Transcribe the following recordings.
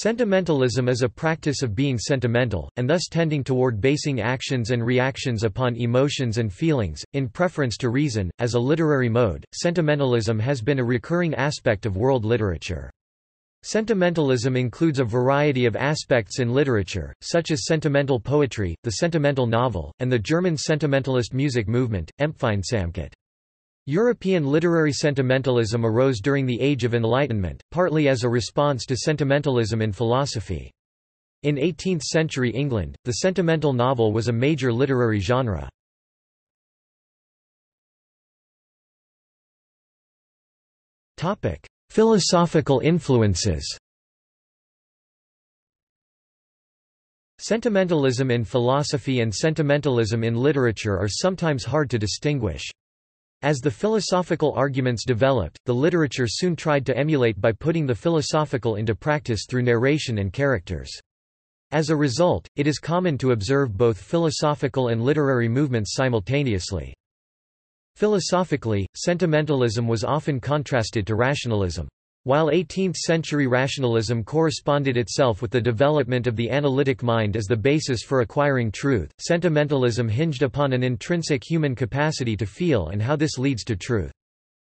Sentimentalism is a practice of being sentimental, and thus tending toward basing actions and reactions upon emotions and feelings, in preference to reason. As a literary mode, sentimentalism has been a recurring aspect of world literature. Sentimentalism includes a variety of aspects in literature, such as sentimental poetry, the sentimental novel, and the German sentimentalist music movement, Empfindsamkeit. European literary sentimentalism arose during the Age of Enlightenment, partly as a response to sentimentalism in philosophy. In 18th-century England, the sentimental novel was a major literary genre. Philosophical influences Sentimentalism in philosophy and sentimentalism in literature are sometimes hard to distinguish. As the philosophical arguments developed, the literature soon tried to emulate by putting the philosophical into practice through narration and characters. As a result, it is common to observe both philosophical and literary movements simultaneously. Philosophically, sentimentalism was often contrasted to rationalism. While 18th-century rationalism corresponded itself with the development of the analytic mind as the basis for acquiring truth, sentimentalism hinged upon an intrinsic human capacity to feel and how this leads to truth.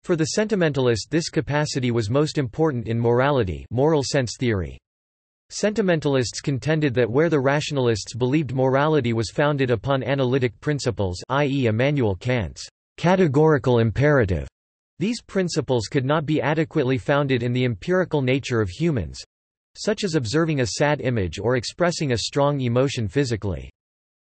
For the sentimentalist this capacity was most important in morality moral sense theory. Sentimentalists contended that where the rationalists believed morality was founded upon analytic principles i.e. Immanuel Kant's categorical imperative, these principles could not be adequately founded in the empirical nature of humans such as observing a sad image or expressing a strong emotion physically.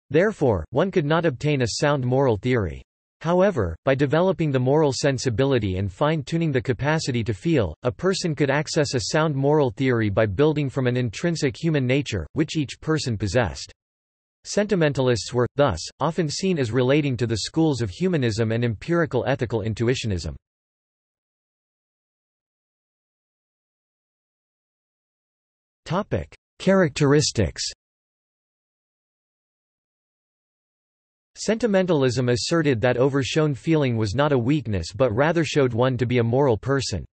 Therefore, one could not obtain a sound moral theory. However, by developing the moral sensibility and fine-tuning the capacity to feel, a person could access a sound moral theory by building from an intrinsic human nature, which each person possessed. Sentimentalists were, thus, often seen as relating to the schools of humanism and empirical ethical intuitionism. Topic: Characteristics. Sentimentalism asserted that overshown feeling was not a weakness but rather showed one to be a moral person.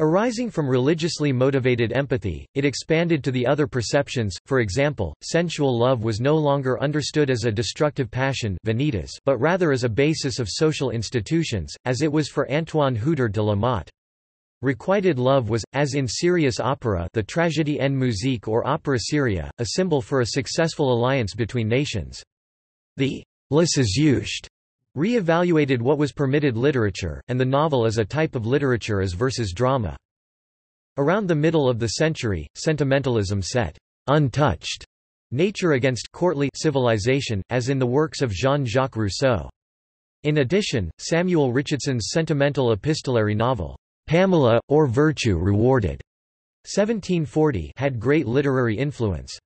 Arising from religiously motivated empathy, it expanded to the other perceptions, for example, sensual love was no longer understood as a destructive passion but rather as a basis of social institutions, as it was for Antoine Houdar de la Motte. Requited love was, as in serious opera the tragédie en musique or opera seria, a symbol for a successful alliance between nations. The «Lesesucht» re-evaluated what was permitted literature, and the novel as a type of literature as versus drama. Around the middle of the century, sentimentalism set «untouched» nature against courtly civilization, as in the works of Jean-Jacques Rousseau. In addition, Samuel Richardson's sentimental epistolary novel, Pamela, or Virtue Rewarded, 1740 had great literary influence.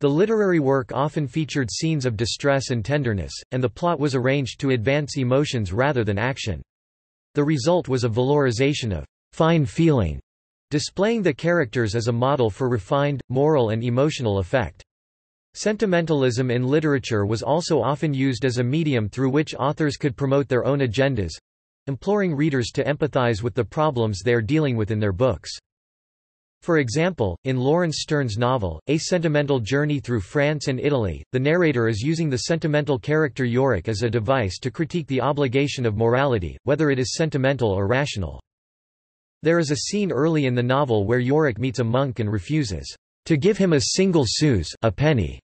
The literary work often featured scenes of distress and tenderness, and the plot was arranged to advance emotions rather than action. The result was a valorization of fine feeling, displaying the characters as a model for refined, moral and emotional effect. Sentimentalism in literature was also often used as a medium through which authors could promote their own agendas, imploring readers to empathize with the problems they are dealing with in their books. For example, in Laurence Sterne's novel, A Sentimental Journey Through France and Italy, the narrator is using the sentimental character Yorick as a device to critique the obligation of morality, whether it is sentimental or rational. There is a scene early in the novel where Yorick meets a monk and refuses to give him a single sous a penny.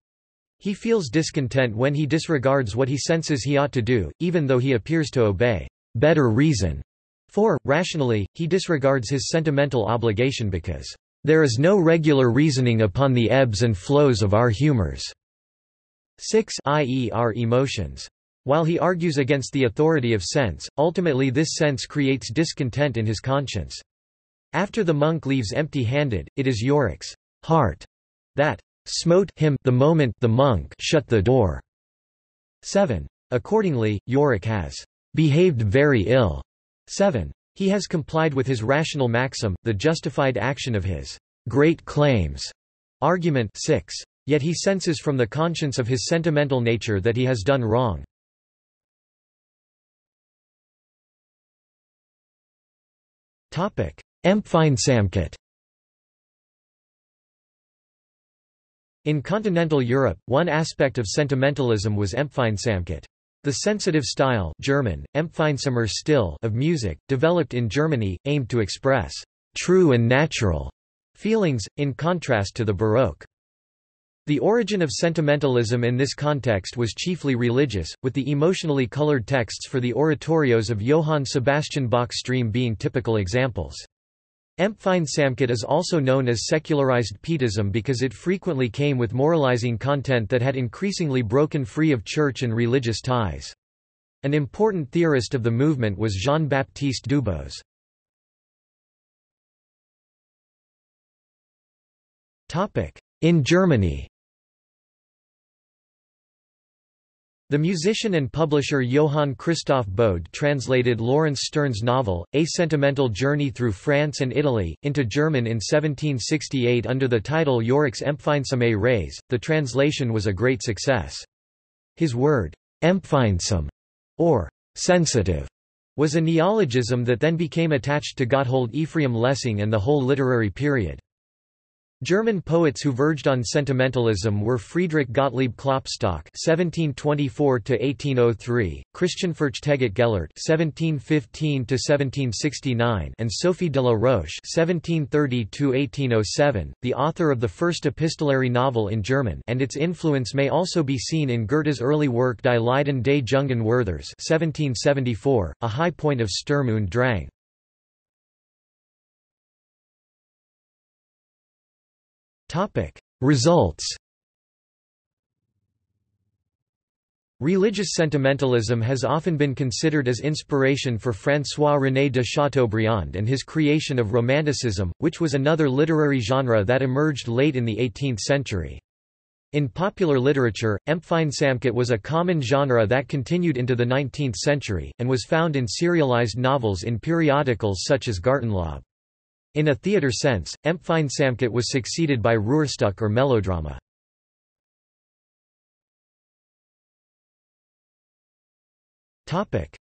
He feels discontent when he disregards what he senses he ought to do, even though he appears to obey better reason. For, rationally, he disregards his sentimental obligation because, "...there is no regular reasoning upon the ebbs and flows of our humors." 6 i.e. our emotions. While he argues against the authority of sense, ultimately this sense creates discontent in his conscience. After the monk leaves empty-handed, it is Yorick's heart that smote him the moment the monk shut the door. 7. Accordingly, Yorick has behaved very ill. 7. He has complied with his rational maxim, the justified action of his great claims argument 6. Yet he senses from the conscience of his sentimental nature that he has done wrong. Empfindsamkeit In continental Europe, one aspect of sentimentalism was Empfindsamkeit. The sensitive style German, Empfindsamer Stil of music, developed in Germany, aimed to express «true and natural» feelings, in contrast to the Baroque. The origin of sentimentalism in this context was chiefly religious, with the emotionally colored texts for the oratorios of Johann Sebastian Bach stream being typical examples. Empfindsamkeit is also known as secularized Pietism because it frequently came with moralizing content that had increasingly broken free of church and religious ties. An important theorist of the movement was Jean-Baptiste Dubos. In Germany The musician and publisher Johann Christoph Bode translated Laurence Sterne's novel, A Sentimental Journey Through France and Italy, into German in 1768 under the title Yorick's Empfindsame Reise. The translation was a great success. His word, empfindsam, or sensitive, was a neologism that then became attached to Gotthold Ephraim Lessing and the whole literary period. German poets who verged on sentimentalism were Friedrich Gottlieb Klopstock (1724–1803), Christian Fürchtegott Gellert (1715–1769), and Sophie de la Roche (1730–1807), the author of the first epistolary novel in German, and its influence may also be seen in Goethe's early work Die Leiden des Jungen Werthers (1774), a high point of Sturm und Drang. Topic: Results. Religious sentimentalism has often been considered as inspiration for François-René de Chateaubriand and his creation of Romanticism, which was another literary genre that emerged late in the 18th century. In popular literature, Empfindsamkeit was a common genre that continued into the 19th century, and was found in serialized novels in periodicals such as Gartenlaube. In a theatre sense, Empfindsamkeit was succeeded by Rührstück or melodrama.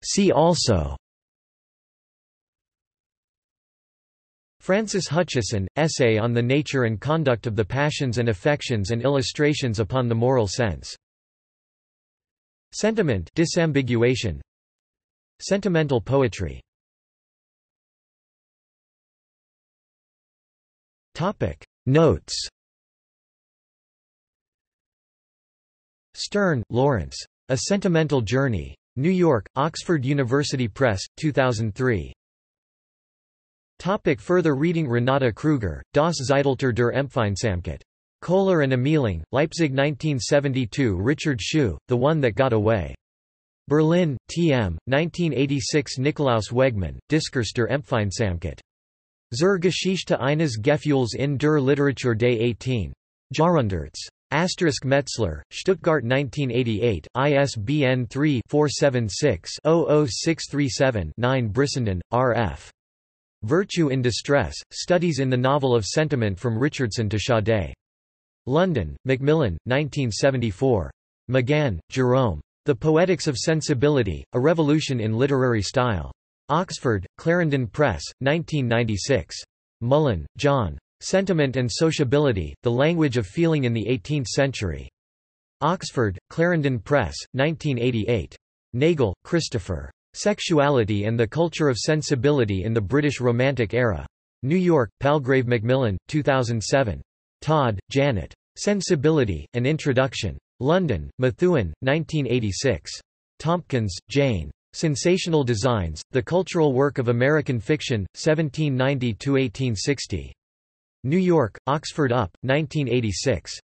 See also Francis Hutcheson, Essay on the Nature and Conduct of the Passions and Affections and Illustrations upon the Moral Sense. Sentiment disambiguation. Sentimental poetry Notes Sterne, Laurence. A Sentimental Journey. New York, Oxford University Press, 2003. Topic further reading Renata Kruger, Das Zeitalter der Empfindsamkeit. Kohler and Ameling, Leipzig 1972 Richard Schuh, The One That Got Away. Berlin, T.M., 1986 Nikolaus Wegmann, Diskurs der Empfindsamkeit. Zur Geschichte eines Gefühls in der Literatur des 18. Jahrhunderts. Asterisk Metzler, Stuttgart 1988, ISBN 3-476-00637-9 Brissenden, R.F. Virtue in Distress, Studies in the Novel of Sentiment from Richardson to Sade. London, Macmillan, 1974. McGann, Jerome. The Poetics of Sensibility, A Revolution in Literary Style. Oxford, Clarendon Press, 1996. Mullan, John. Sentiment and Sociability, The Language of Feeling in the Eighteenth Century. Oxford, Clarendon Press, 1988. Nagle, Christopher. Sexuality and the Culture of Sensibility in the British Romantic Era. New York, Palgrave Macmillan, 2007. Todd, Janet. Sensibility, An Introduction. London, Methuen, 1986. Tompkins, Jane. Sensational Designs, The Cultural Work of American Fiction, 1790–1860. New York, Oxford Up, 1986.